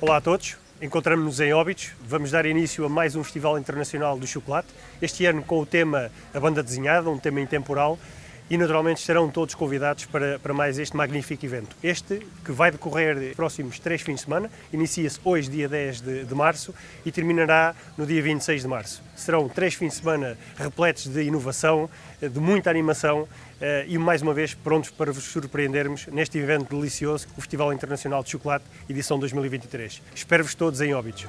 Olá a todos, encontramos-nos em Óbidos. Vamos dar início a mais um Festival Internacional do Chocolate, este ano com o tema A Banda Desenhada, um tema intemporal, e naturalmente estarão todos convidados para, para mais este magnífico evento. Este que vai decorrer próximos três fins de semana, inicia-se hoje, dia 10 de, de, março, e terminará no dia 26 de março. Serão três fins de semana repletos de inovação, de muita animação eh, e mais uma vez prontos para vos surpreendermos neste evento delicioso, o Festival Internacional de Chocolate, edição 2023. Espero-vos todos em Óbidos.